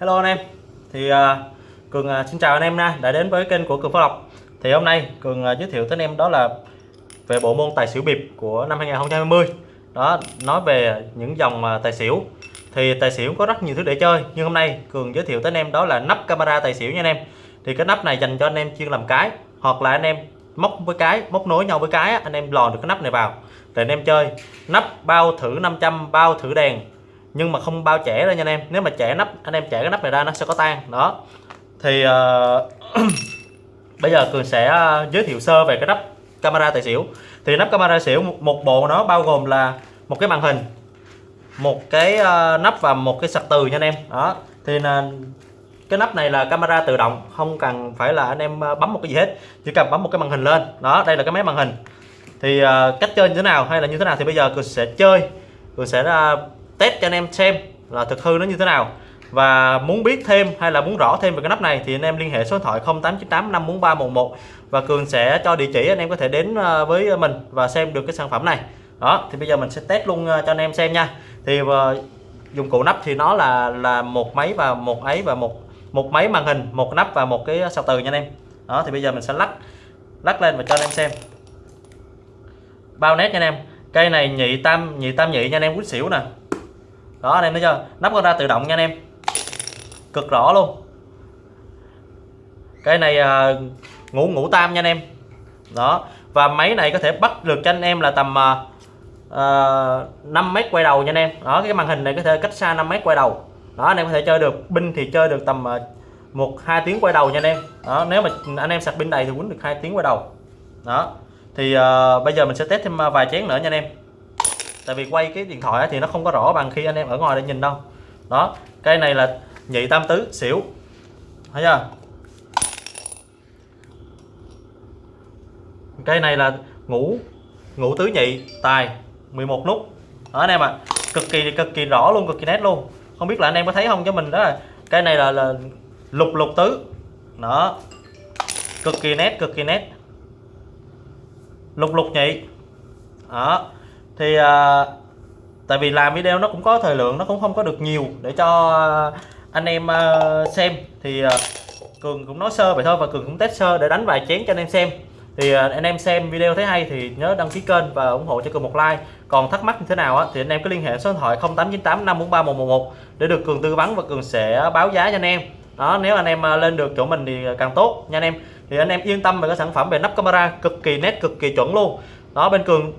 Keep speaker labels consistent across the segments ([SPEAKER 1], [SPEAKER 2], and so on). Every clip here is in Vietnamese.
[SPEAKER 1] Hello anh em. Thì uh, Cường uh, xin chào anh em nha. Đã đến với kênh của Cường Phó Lộc. Thì hôm nay Cường uh, giới thiệu tới anh em đó là về bộ môn tài xỉu biệp của năm 2020 đó nói về những dòng uh, tài xỉu. Thì tài xỉu có rất nhiều thứ để chơi nhưng hôm nay Cường giới thiệu tới anh em đó là nắp camera tài xỉu nha anh em. Thì cái nắp này dành cho anh em chuyên làm cái hoặc là anh em móc với cái móc nối nhau với cái anh em lò được cái nắp này vào. Để anh em chơi. Nắp bao thử 500 bao thử đèn nhưng mà không bao trẻ ra nha anh em. Nếu mà trẻ nắp anh em trẻ cái nắp này ra nó sẽ có tan đó. Thì uh, bây giờ cường sẽ ờ, giới thiệu sơ về cái nắp camera tài xỉu. Thì nắp camera xỉu một bộ nó bao gồm là một cái màn hình một cái uh, nắp và một cái sạc từ nha anh em. Đó. Thì là cái nắp này là camera tự động không cần phải là anh em bấm một cái gì hết. Chỉ cần bấm một cái màn hình lên. Đó đây là cái máy màn hình. Thì uh, cách chơi như thế nào hay là như thế nào thì bây giờ cường sẽ chơi. Cường sẽ uh, test cho anh em xem là thực hư nó như thế nào. Và muốn biết thêm hay là muốn rõ thêm về cái nắp này thì anh em liên hệ số điện thoại 0898 54311 và Cường sẽ cho địa chỉ anh em có thể đến ờ, với mình và xem được cái sản phẩm này. Đó, thì bây giờ mình sẽ test luôn ờ, cho anh em xem nha. Thì ờ, dụng cụ nắp thì nó là là một máy và một ấy và một một máy màn hình, một nắp và một cái sạc từ nha anh em. Đó, thì bây giờ mình sẽ lắc lắc lên và cho anh em xem. Bao nét nha anh em. Cây này nhị tam nhị tam nhị nha anh em, quýt xỉu nè đó anh em thấy chưa? Nắp con ra tự động nha anh em. Cực rõ luôn. Cái này à, ngủ ngủ tam nha anh em. Đó và máy này có thể bắt được cho anh em là tầm uh, à, à 5 mét quay đầu nha anh em. Đó cái màn hình này có thể cách xa 5 mét quay đầu. Đó anh em có thể chơi được pin thì chơi được tầm à, một hai tiếng quay đầu nha anh em. Đó nếu mà anh em sạc pin đầy thì quýnh được hai tiếng quay đầu. Đó thì uh, bây giờ mình sẽ test thêm vài chén nữa nha anh em tại vì quay cái điện thoại thì nó không có rõ bằng khi anh em ở ngoài để nhìn đâu. Đó cây này là nhị tam tứ xỉu. Thấy chưa? Cây này là ngũ ngũ tứ nhị tài 11 nút. Đó anh em ạ. À. cực kỳ cực kỳ rõ luôn cực kỳ nét luôn. Không biết là anh em có thấy không? Cho mình đó là cây này là, là lục lục tứ. Đó. Cực kỳ nét cực kỳ nét. Lục lục nhị. Đó thì à, tại vì làm video nó cũng có thời lượng nó cũng không có được nhiều để cho anh em à, xem. Thì à, cường cũng nói sơ vậy thôi và cường cũng test sơ để đánh vài chén cho anh em xem. Thì à, anh em xem video thấy hay thì nhớ đăng ký kênh và ủng hộ cho cường một like. Còn thắc mắc như thế nào á, thì anh em cứ liên hệ số điện thoại 0898 543 111 để được cường tư vấn và cường sẽ báo giá cho anh em. Đó nếu anh em lên được chỗ mình thì càng tốt nha anh em. Thì anh em yên tâm về cái sản phẩm về nắp camera cực kỳ nét cực kỳ chuẩn luôn. Đó bên cường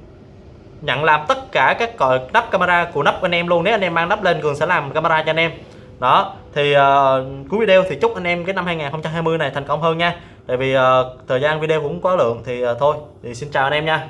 [SPEAKER 1] nhận làm tất cả các còi nắp camera của nắp anh em luôn. Nếu anh em mang nắp lên cường sẽ làm camera cho anh em. Đó thì uh, cuối video thì chúc anh em cái năm 2020 này thành công hơn nha. Tại vì uh, thời gian video cũng có lượng thì uh, thôi. Thì xin chào anh em nha.